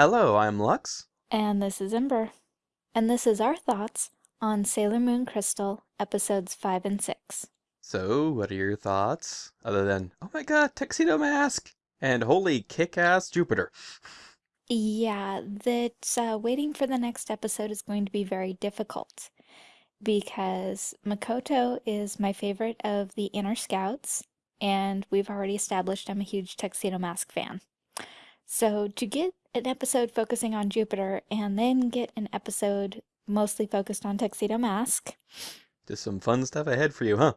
Hello, I'm Lux. And this is Ember. And this is our thoughts on Sailor Moon Crystal, episodes 5 and 6. So, what are your thoughts? Other than, oh my god, tuxedo mask! And holy kick-ass Jupiter. Yeah, that uh, waiting for the next episode is going to be very difficult because Makoto is my favorite of the Inner Scouts, and we've already established I'm a huge Tuxedo Mask fan. So to get an episode focusing on Jupiter and then get an episode mostly focused on Tuxedo Mask. Just some fun stuff ahead for you, huh?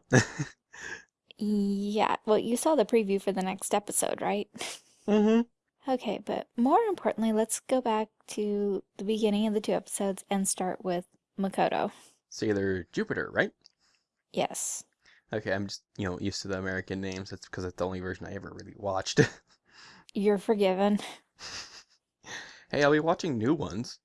yeah, well, you saw the preview for the next episode, right? Mm-hmm. Okay, but more importantly, let's go back to the beginning of the two episodes and start with Makoto. Sailor Jupiter, right? Yes. Okay, I'm just, you know, used to the American names. That's because that's the only version I ever really watched. You're forgiven. hey, I'll be watching new ones.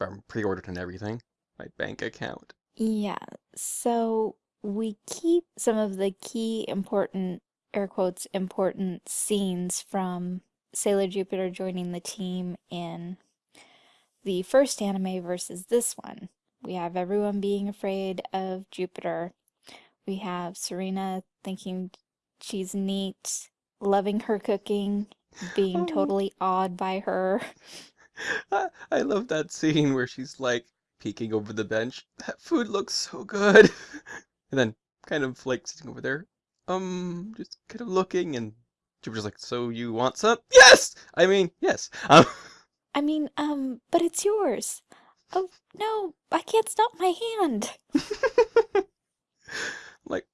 I'm pre-ordered and everything. My bank account. Yeah, so we keep some of the key important, air quotes, important scenes from Sailor Jupiter joining the team in the first anime versus this one. We have everyone being afraid of Jupiter. We have Serena thinking she's neat, loving her cooking, being totally awed by her. I, I love that scene where she's like peeking over the bench. That food looks so good. And then kind of like sitting over there, um, just kind of looking and Jupiter's like, so you want some? Yes! I mean, yes. Um, I mean, um, but it's yours. Oh, no, I can't stop my hand. like,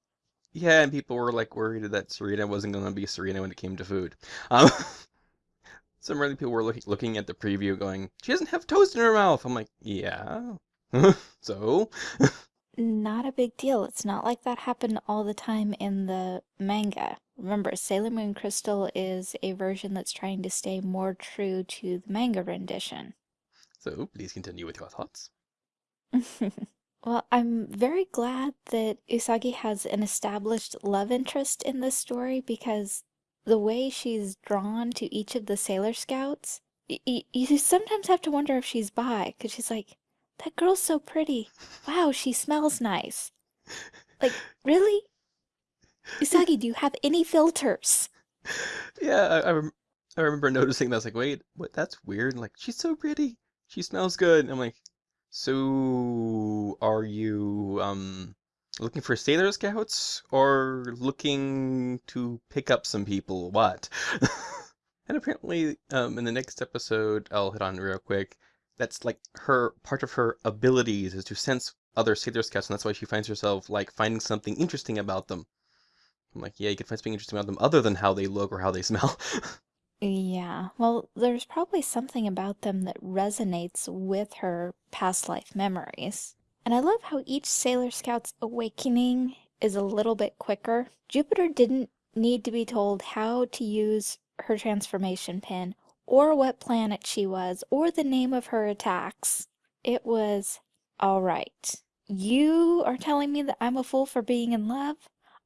yeah, and people were like worried that Serena wasn't going to be Serena when it came to food. Um, some really people were looking looking at the preview going, she doesn't have toast in her mouth. I'm like, yeah. so? Not a big deal. It's not like that happened all the time in the manga. Remember, Sailor Moon Crystal is a version that's trying to stay more true to the manga rendition. So, please continue with your thoughts. Well, I'm very glad that Usagi has an established love interest in this story because the way she's drawn to each of the Sailor Scouts, y- you sometimes have to wonder if she's bi, because she's like, that girl's so pretty. Wow, she smells nice. Like, really? Usagi, do you have any filters? Yeah, I, I, rem- I remember noticing that. I was like, wait, what? That's weird. Like, she's so pretty. She smells good. And I'm like, so are you um looking for Sailor Scouts or looking to pick up some people? What? And apparently, um, in the next episode, I'll hit on real quick. That's like her part of her abilities is to sense other Sailor Scouts, and that's why she finds herself like finding something interesting about them. I'm like, yeah, you can find something interesting about them other than how they look or how they smell. Yeah, well, there's probably something about them that resonates with her past life memories. And I love how each Sailor Scout's awakening is a little bit quicker. Jupiter didn't need to be told how to use her transformation pin, or what planet she was, or the name of her attacks. It was, all right, you are telling me that I'm a fool for being in love?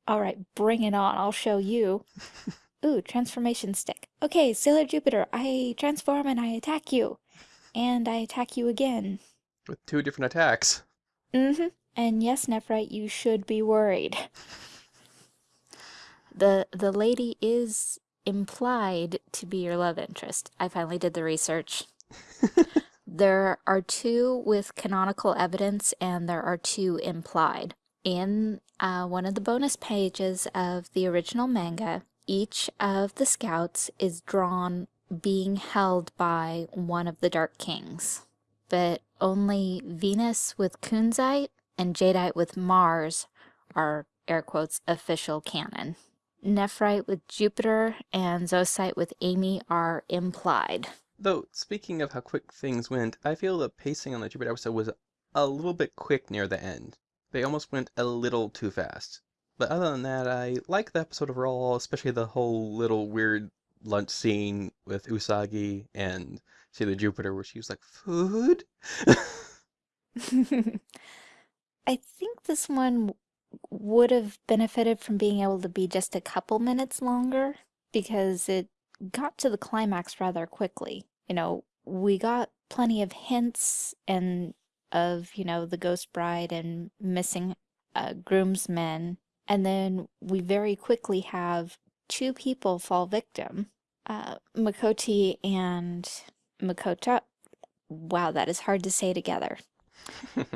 All right, bring it on, I'll show you. Ooh, transformation stick. Okay, Sailor Jupiter, I transform and I attack you. And I attack you again. With two different attacks. Mm-hmm. And yes, Nephrite, you should be worried. The the lady is implied to be your love interest. I finally did the research. there are two with canonical evidence and there are two implied. In uh, one of the bonus pages of the original manga, each of the scouts is drawn being held by one of the Dark Kings. But only Venus with Kunzite and Jadeite with Mars are, air quotes, official canon. Nephrite with Jupiter and Zoisite with Amy are implied. Though, speaking of how quick things went, I feel the pacing on the Jupiter episode was a little bit quick near the end. They almost went a little too fast. But other than that, I like the episode overall, especially the whole little weird lunch scene with Usagi and Sailor Jupiter where she was like, food? I think this one would have benefited from being able to be just a couple minutes longer because it got to the climax rather quickly. You know, we got plenty of hints and of, you know, the ghost bride and missing uh, groomsmen. And then we very quickly have two people fall victim. Uh, Makoti and Makota. Wow, that is hard to say together.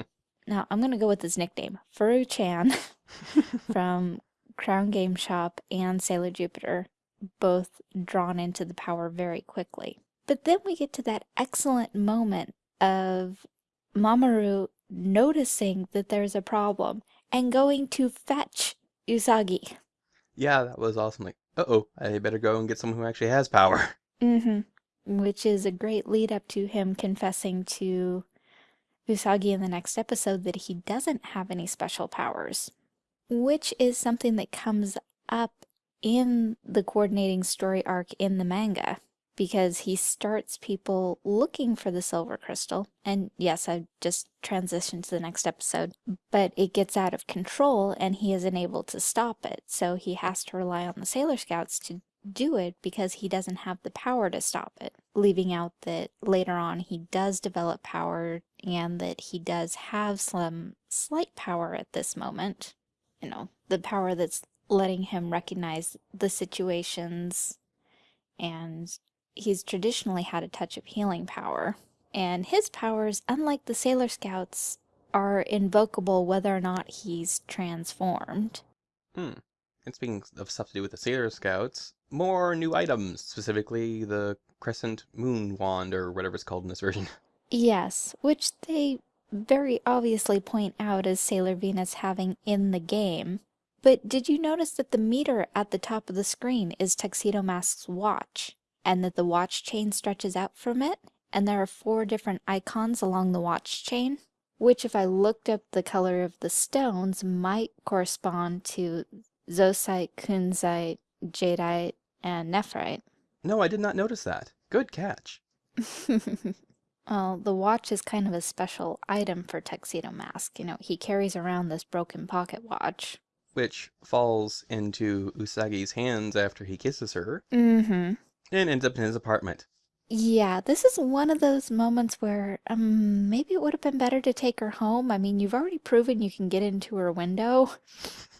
Now, I'm going to go with his nickname, Furu-chan from Crown Game Shop and Sailor Jupiter, both drawn into the power very quickly. But then we get to that excellent moment of Mamoru noticing that there's a problem and going to fetch Usagi. yeah, that was awesome. Like, uh-oh, I better go and get someone who actually has power. Mm-hmm. Which is a great lead up to him confessing to Usagi in the next episode that he doesn't have any special powers. Which is something that comes up in the coordinating story arc in the manga. Because he starts people looking for the silver crystal. And yes, I just transitioned to the next episode. But it gets out of control and he isn't able to stop it. So he has to rely on the Sailor Scouts to do it because he doesn't have the power to stop it, leaving out that later on he does develop power and that he does have some slight power at this moment. You know, the power that's letting him recognize the situations and he's traditionally had a touch of healing power. And his powers, unlike the Sailor Scouts, are invocable whether or not he's transformed. Hmm. And speaking of stuff to do with the Sailor Scouts, more new items, specifically the Crescent Moon Wand, or whatever it's called in this version. Yes, which they very obviously point out as Sailor Venus having in the game. But did you notice that the meter at the top of the screen is Tuxedo Mask's watch, and that the watch chain stretches out from it, and there are four different icons along the watch chain? Which, if I looked up the color of the stones, might correspond to Zoisite, Kunzite, Jadeite, and Nephrite. No, I did not notice that. Good catch. Well, the watch is kind of a special item for Tuxedo Mask. You know, he carries around this broken pocket watch. Which falls into Usagi's hands after he kisses her Mm-hmm. and ends up in his apartment. Yeah, this is one of those moments where um, maybe it would have been better to take her home. I mean, you've already proven you can get into her window.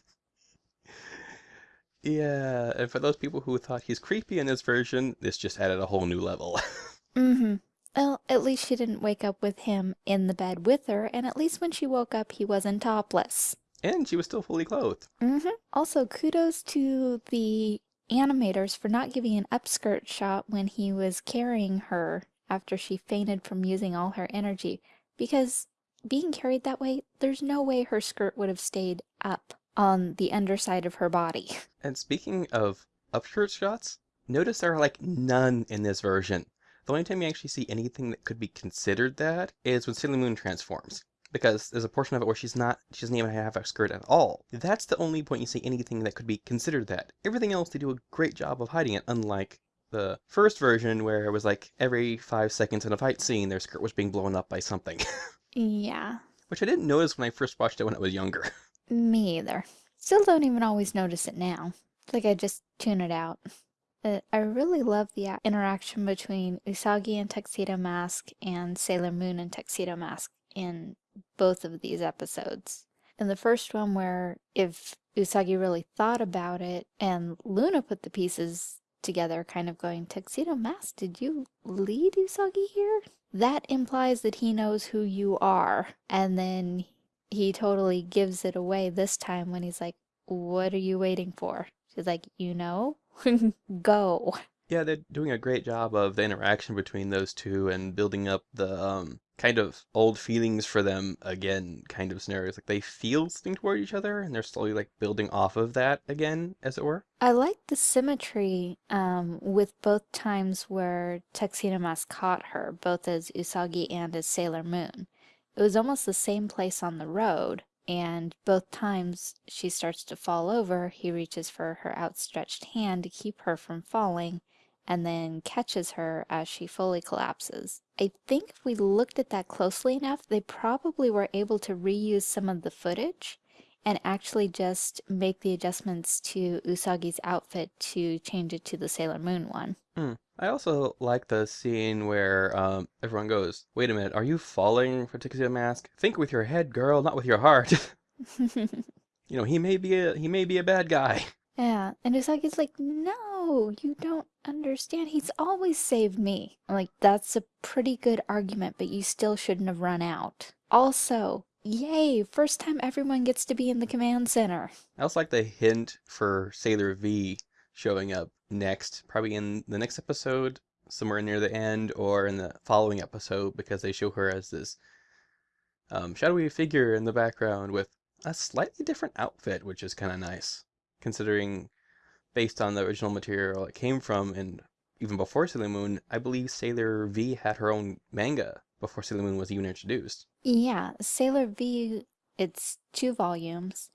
Yeah, and for those people who thought he's creepy in this version, this just added a whole new level. Mm-hmm. Well, at least she didn't wake up with him in the bed with her, and at least when she woke up, he wasn't topless. and she was still fully clothed. Mm-hmm. Also, kudos to the animators for not giving an upskirt shot when he was carrying her after she fainted from using all her energy, because being carried that way, there's no way her skirt would have stayed up on the underside of her body. And speaking of upskirt shots, notice there are like none in this version. The only time you actually see anything that could be considered that is when Sailor Moon transforms. Because there's a portion of it where she's not, she doesn't even have a skirt at all. That's the only point you see anything that could be considered that. Everything else, they do a great job of hiding it, unlike the first version where it was like every five seconds in a fight scene, their skirt was being blown up by something. Yeah, Which I didn't notice when I first watched it when I was younger. me either. Still don't even always notice it now. Like I just tune it out. Uh, I really love the interaction between Usagi and Tuxedo Mask and Sailor Moon and Tuxedo Mask in both of these episodes. In the first one, where if Usagi really thought about it and Luna put the pieces together, kind of going, Tuxedo Mask, did you lead Usagi here? That implies that he knows who you are. And then he totally gives it away this time when he's like, What are you waiting for? She's like, You know? Go. Yeah, they're doing a great job of the interaction between those two and building up the um kind of old feelings for them again kind of scenarios. Like they feel something toward each other and they're slowly like building off of that again, as it were. I like the symmetry um, with both times where Tuxedo Mask caught her, both as Usagi and as Sailor Moon. It was almost the same place on the road, and both times she starts to fall over, he reaches for her outstretched hand to keep her from falling, and then catches her as she fully collapses. I think if we looked at that closely enough, they probably were able to reuse some of the footage and actually just make the adjustments to Usagi's outfit to change it to the Sailor Moon one. Hmm. I also like the scene where um, everyone goes, "Wait a minute, are you falling for Tuxedo Mask? Think with your head, girl, not with your heart." you know, he may be a he may be a bad guy. Yeah, and Usagi's like, no, you don't understand. He's always saved me. I'm like, that's a pretty good argument, but you still shouldn't have run out. Also, yay, first time everyone gets to be in the command center. I also like the hint for Sailor V showing up next, probably in the next episode, somewhere near the end, or in the following episode, because they show her as this um, shadowy figure in the background with a slightly different outfit, which is kind of nice considering based on the original material it came from and even before Sailor Moon, I believe Sailor V had her own manga before Sailor Moon was even introduced. Yeah, Sailor V, it's two volumes,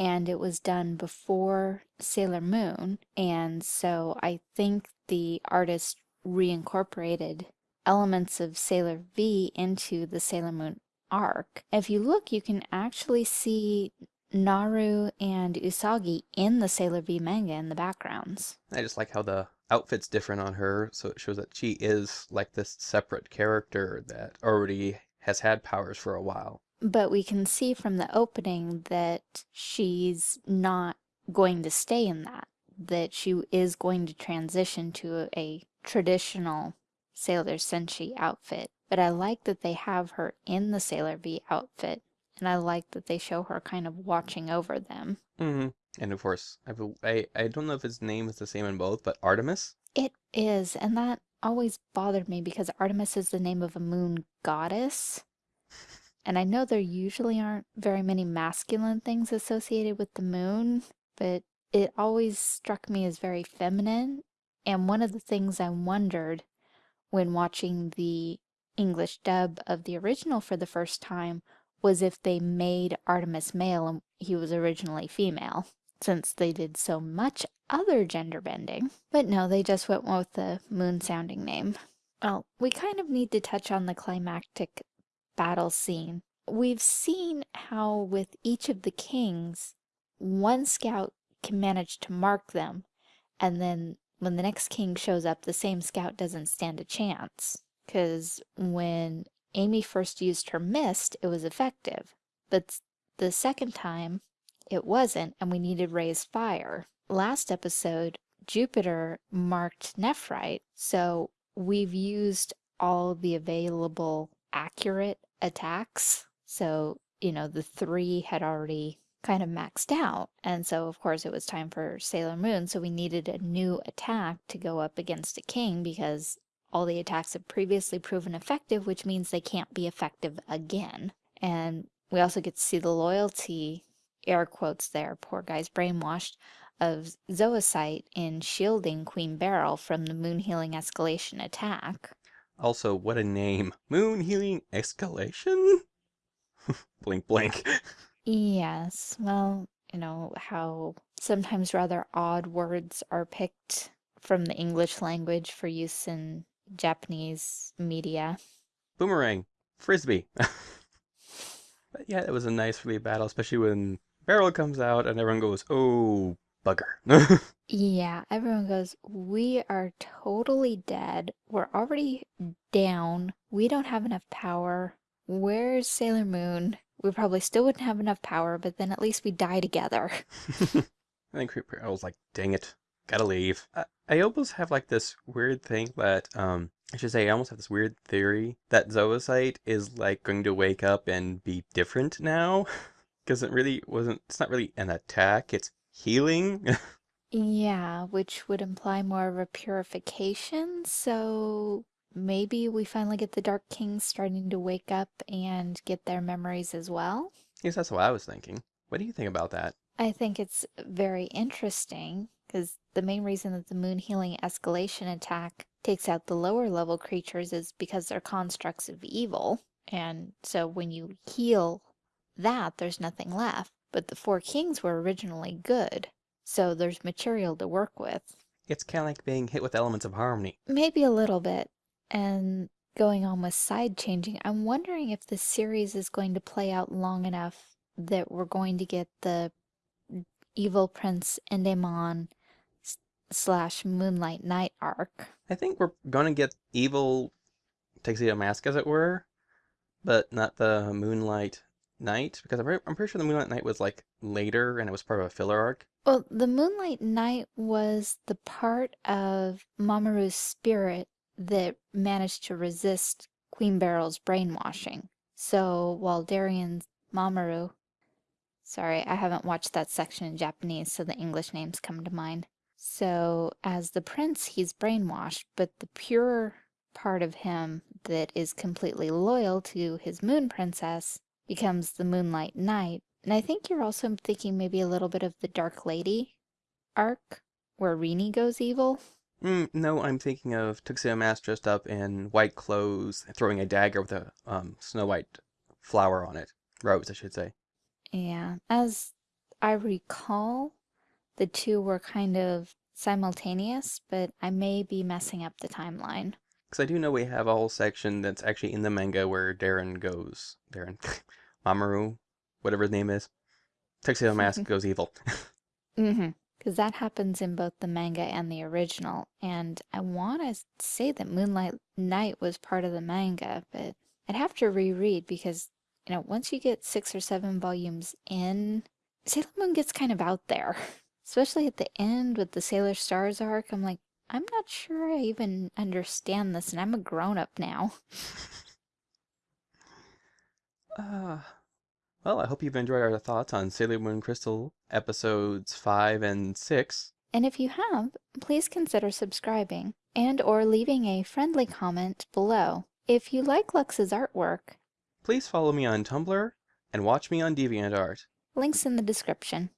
and it was done before Sailor Moon, and so I think the artist reincorporated elements of Sailor V into the Sailor Moon arc. If you look, you can actually see Naru and Usagi in the Sailor V manga in the backgrounds. I just like how the outfit's different on her, so it shows that she is like this separate character that already has had powers for a while. But we can see from the opening that she's not going to stay in that, that she is going to transition to a traditional Sailor Senshi outfit. But I like that they have her in the Sailor V outfit and I like that they show her kind of watching over them. Mm-hmm. And of course, I, I, I don't know if his name is the same in both, but Artemis? It is, and that always bothered me because Artemis is the name of a moon goddess. And I know there usually aren't very many masculine things associated with the moon, but it always struck me as very feminine. And one of the things I wondered when watching the English dub of the original for the first time was if they made Artemis male and he was originally female, since they did so much other gender bending. But no, they just went with the moon-sounding name. Well, we kind of need to touch on the climactic battle scene. We've seen how with each of the kings, one scout can manage to mark them, and then when the next king shows up, the same scout doesn't stand a chance. Because when Amy first used her mist, it was effective. But the second time, it wasn't, and we needed Ray's fire. Last episode, Jupiter marked Nephrite, so we've used all the available accurate attacks. So, you know, the three had already kind of maxed out. And so, of course, it was time for Sailor Moon, so we needed a new attack to go up against a king because all the attacks have previously proven effective, which means they can't be effective again. And we also get to see the loyalty, air quotes there, poor guy's brainwashed, of Zoisite in shielding Queen Beryl from the moon healing escalation attack. Also, what a name. Moon healing escalation? blink, blink. yes, well, you know, how sometimes rather odd words are picked from the English language for use in Japanese media. Boomerang. Frisbee. but yeah, it was a nice really battle, especially when Beryl comes out and everyone goes, oh, bugger. yeah, everyone goes, we are totally dead. We're already down. We don't have enough power. Where's Sailor Moon? We probably still wouldn't have enough power, but then at least we die together. I think I was like, dang it gotta leave. I, I almost have like this weird thing that, um, I should say, I almost have this weird theory that Zoisite is like going to wake up and be different now. Because it really wasn't, it's not really an attack, it's healing. yeah, which would imply more of a purification. So maybe we finally get the Dark Kings starting to wake up and get their memories as well. Yes, that's what I was thinking. What do you think about that? I think it's very interesting because the main reason that the moon healing escalation attack takes out the lower level creatures is because they're constructs of evil. And so when you heal that, there's nothing left. But the four kings were originally good, so there's material to work with. It's kind of like being hit with elements of harmony. Maybe a little bit. And going on with side changing, I'm wondering if this series is going to play out long enough that we're going to get the evil prince Endymion slash Moonlight Knight arc. I think we're gonna get evil Tuxedo Mask, as it were, but not the Moonlight Knight, because I'm, pre- I'm pretty sure the Moonlight Knight was like later and it was part of a filler arc. Well, the Moonlight Knight was the part of Mamoru's spirit that managed to resist Queen Beryl's brainwashing. So while Darien's Mamoru, sorry, I haven't watched that section in Japanese, so the English names come to mind. So as the prince, he's brainwashed, but the pure part of him that is completely loyal to his moon princess becomes the Moonlight Knight. And I think you're also thinking maybe a little bit of the Dark Lady arc where Rini goes evil. Mm, no, I'm thinking of Tuxedo Mask dressed up in white clothes, throwing a dagger with a um, snow white flower on it. Rose, I should say. Yeah, as I recall, the two were kind of simultaneous, but I may be messing up the timeline. Because I do know we have a whole section that's actually in the manga where Darren goes. Darren. Mamoru, whatever his name is. Tuxedo Mask goes evil. Mm-hmm. Because that happens in both the manga and the original. And I want to say that Moonlight Knight was part of the manga, but I'd have to reread because, you know, once you get six or seven volumes in, Sailor Moon gets kind of out there. Especially at the end with the Sailor Stars arc. I'm like, I'm not sure I even understand this, and I'm a grown up now. Uh, well, I hope you've enjoyed our thoughts on Sailor Moon Crystal episodes 5 and 6. And if you have, please consider subscribing and or leaving a friendly comment below. If you like Lux's artwork, Please follow me on Tumblr and watch me on DeviantArt. links in the description.